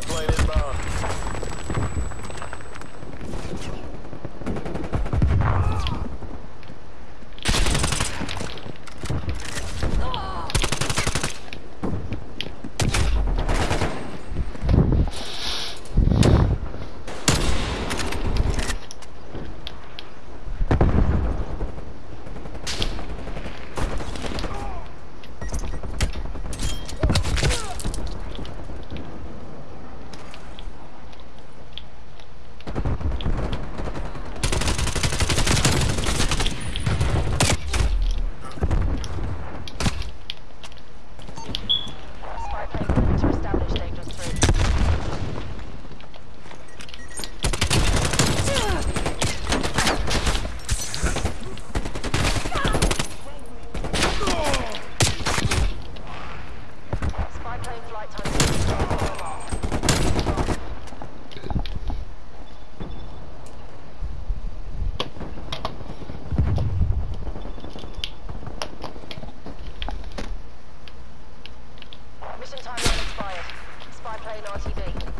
spy plane inbound. Spy plane moving to establish dangerous threat. Spy plane flight time. Mission timeline expired. Spy plane RTB.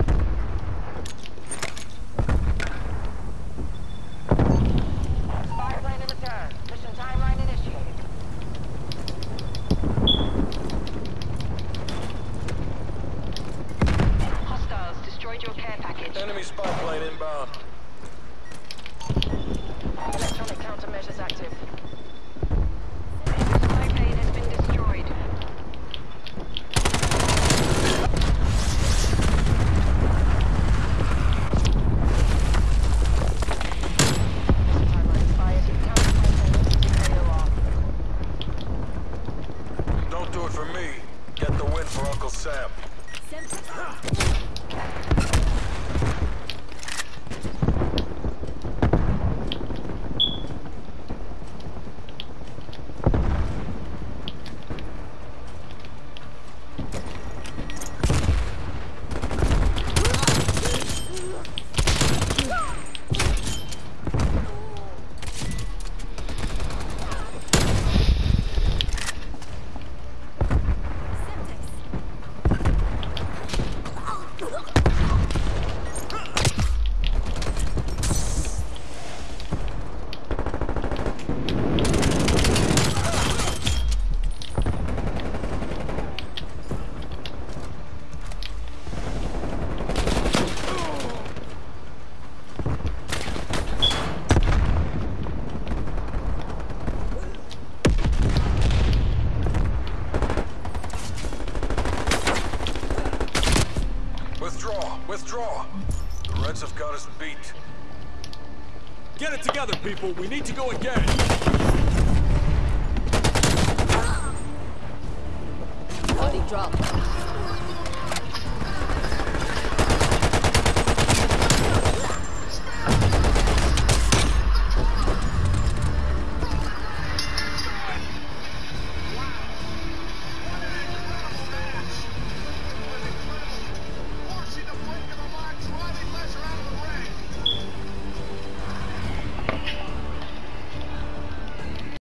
Withdraw. The Reds have got us beat. Get it together, people. We need to go again. Body drop.